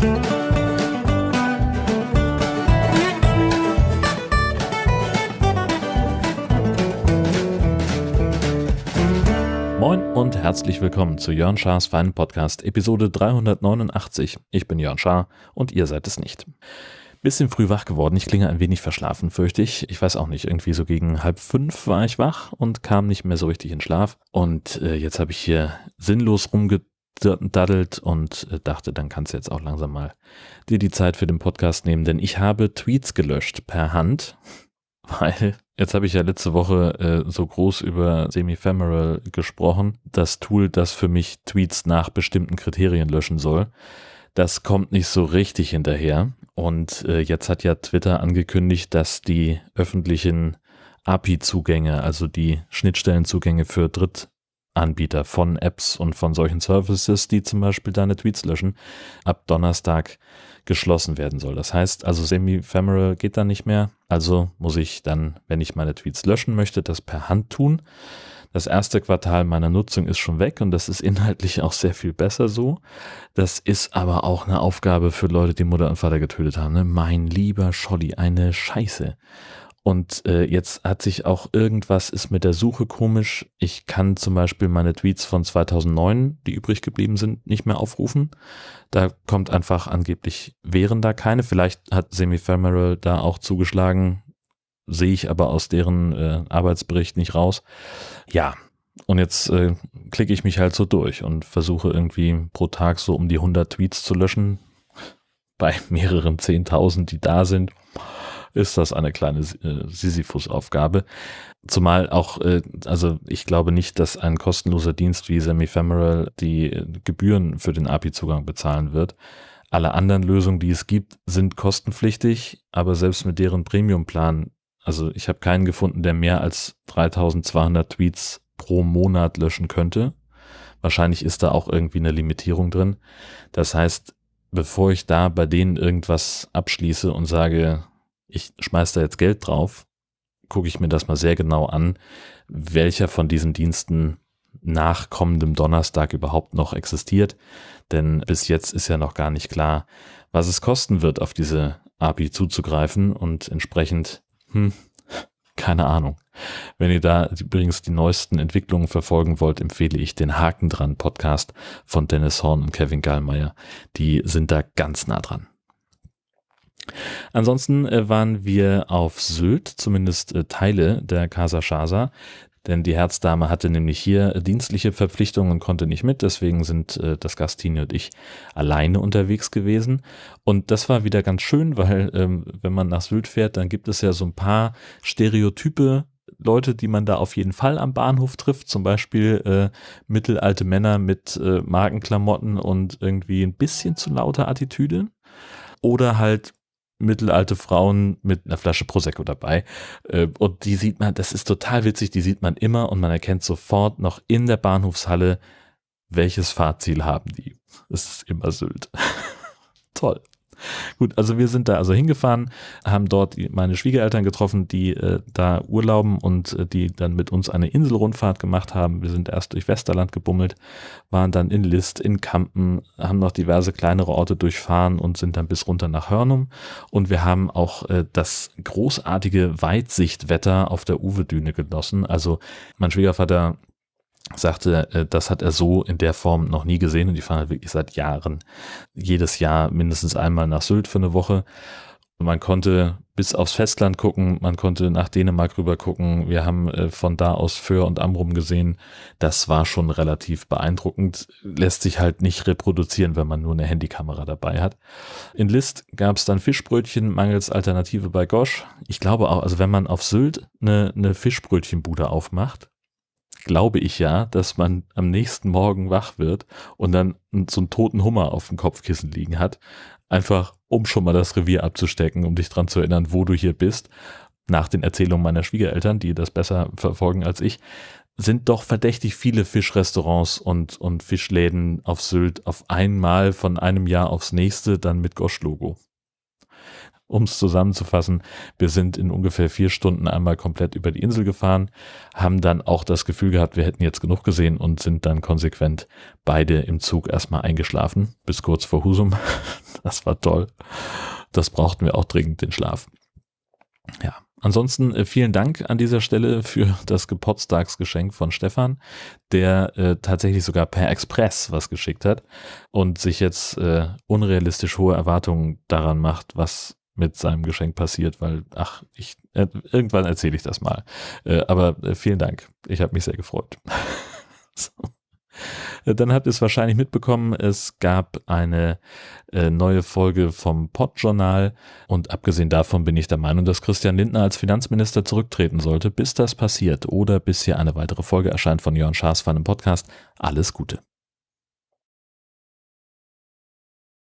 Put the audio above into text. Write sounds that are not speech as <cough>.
Moin und herzlich willkommen zu Jörn Schars Feinen Podcast, Episode 389. Ich bin Jörn Schaar und ihr seid es nicht. Bisschen früh wach geworden, ich klinge ein wenig verschlafen, fürchte ich. Ich weiß auch nicht, irgendwie so gegen halb fünf war ich wach und kam nicht mehr so richtig in Schlaf. Und äh, jetzt habe ich hier sinnlos rumgedaddelt und äh, dachte, dann kannst du jetzt auch langsam mal dir die Zeit für den Podcast nehmen, denn ich habe Tweets gelöscht per Hand, <laughs> weil Jetzt habe ich ja letzte Woche äh, so groß über Semifemoral gesprochen, das Tool, das für mich Tweets nach bestimmten Kriterien löschen soll. Das kommt nicht so richtig hinterher. Und äh, jetzt hat ja Twitter angekündigt, dass die öffentlichen API-Zugänge, also die Schnittstellenzugänge für Drittanbieter von Apps und von solchen Services, die zum Beispiel deine Tweets löschen, ab Donnerstag geschlossen werden soll. Das heißt also, Semi-Femoral geht dann nicht mehr. Also muss ich dann, wenn ich meine Tweets löschen möchte, das per Hand tun. Das erste Quartal meiner Nutzung ist schon weg und das ist <laughs> inhaltlich auch sehr viel besser so. Das ist aber auch eine Aufgabe für Leute, die Mutter und Vater getötet haben. Ne? Mein lieber Scholli, eine Scheiße. Und äh, jetzt hat sich auch irgendwas ist mit der Suche komisch. Ich kann zum Beispiel meine Tweets von 2009, die übrig geblieben sind, nicht mehr aufrufen. Da kommt einfach angeblich wären da keine. Vielleicht hat Semifemoral da auch zugeschlagen. Sehe ich aber aus deren äh, Arbeitsbericht nicht raus. Ja, und jetzt äh, klicke ich mich halt so durch und versuche irgendwie pro Tag so um die 100 Tweets zu löschen. <laughs> Bei mehreren 10.000, die da sind ist das eine kleine äh, Sisyphus-Aufgabe. Zumal auch, äh, also ich glaube nicht, dass ein kostenloser Dienst wie Semifemoral die äh, Gebühren für den API-Zugang bezahlen wird. Alle anderen Lösungen, die es gibt, sind kostenpflichtig, aber selbst mit deren Premium-Plan, also ich habe keinen gefunden, der mehr als 3200 Tweets pro Monat löschen könnte. Wahrscheinlich ist da auch irgendwie eine Limitierung drin. Das heißt, bevor ich da bei denen irgendwas abschließe und sage, ich schmeiß da jetzt Geld drauf, gucke ich mir das mal sehr genau an, welcher von diesen Diensten nach kommendem Donnerstag überhaupt noch existiert. Denn bis jetzt ist ja noch gar nicht klar, was es kosten wird, auf diese API zuzugreifen und entsprechend, hm, keine Ahnung. Wenn ihr da übrigens die neuesten Entwicklungen verfolgen wollt, empfehle ich den Haken dran Podcast von Dennis Horn und Kevin Gallmeier. Die sind da ganz nah dran. Ansonsten äh, waren wir auf Sylt, zumindest äh, Teile der Casa Shasa, denn die Herzdame hatte nämlich hier dienstliche Verpflichtungen und konnte nicht mit, deswegen sind äh, das Gastine und ich alleine unterwegs gewesen. Und das war wieder ganz schön, weil ähm, wenn man nach Sylt fährt, dann gibt es ja so ein paar Stereotype Leute, die man da auf jeden Fall am Bahnhof trifft, zum Beispiel äh, mittelalte Männer mit äh, Markenklamotten und irgendwie ein bisschen zu lauter Attitüde. Oder halt mittelalte Frauen mit einer Flasche Prosecco dabei. Äh, und die sieht man, das ist total witzig, die sieht man immer und man erkennt sofort noch in der Bahnhofshalle, welches Fahrziel haben die. Das ist immer Sylt. <laughs> Toll. <laughs> Gut, also wir sind da also hingefahren, haben dort meine Schwiegereltern getroffen, die äh, da urlauben und äh, die dann mit uns eine Inselrundfahrt gemacht haben. Wir sind erst durch Westerland gebummelt, waren dann in List, in Kampen, haben noch diverse kleinere Orte durchfahren und sind dann bis runter nach Hörnum. Und wir haben auch äh, das großartige Weitsichtwetter auf der Uwe-Düne genossen. Also mein Schwiegervater sagte, äh, das hat er so in der Form noch nie gesehen und die fahren halt wirklich seit Jahren jedes Jahr mindestens einmal nach Sylt für eine Woche. Und man konnte bis aufs Festland gucken, man konnte nach Dänemark rüber gucken. Wir haben äh, von da aus Föhr und Amrum gesehen. Das war schon relativ beeindruckend. Lässt sich halt nicht reproduzieren, wenn man nur eine Handykamera dabei hat. In List gab es dann Fischbrötchen mangels Alternative bei Gosch. Ich glaube auch, also wenn man auf Sylt eine, eine Fischbrötchenbude aufmacht, glaube ich ja, dass man am nächsten Morgen wach wird und dann so einen toten Hummer auf dem Kopfkissen liegen hat. Einfach, um schon mal das Revier abzustecken, um dich dran zu erinnern, wo du hier bist. Nach den Erzählungen meiner Schwiegereltern, die das besser verfolgen als ich, sind doch verdächtig viele Fischrestaurants und, und Fischläden auf Sylt auf einmal von einem Jahr aufs nächste dann mit Gosch-Logo um es zusammenzufassen, wir sind in ungefähr vier Stunden einmal komplett über die Insel gefahren, haben dann auch das Gefühl gehabt, wir hätten jetzt genug gesehen und sind dann konsequent beide im Zug erstmal eingeschlafen, bis kurz vor Husum. <laughs> Das war toll. Das brauchten wir auch dringend, den Schlaf. Ja, ansonsten äh, vielen Dank an dieser Stelle für das Geburtstagsgeschenk von Stefan, der äh, tatsächlich sogar per Express was geschickt hat und sich jetzt äh, unrealistisch hohe Erwartungen daran macht, was mit seinem Geschenk passiert, weil, ach, ich, äh, irgendwann erzähle ich das mal. Äh, aber äh, vielen Dank. Ich habe mich sehr gefreut. <laughs> so. Äh, dann habt ihr es wahrscheinlich mitbekommen, es gab eine äh, neue Folge vom Podjournal und abgesehen davon bin ich der Meinung, dass Christian Lindner als Finanzminister zurücktreten sollte, bis das passiert oder bis hier eine weitere Folge erscheint von Jörn Schaas von einem Podcast. Alles Gute.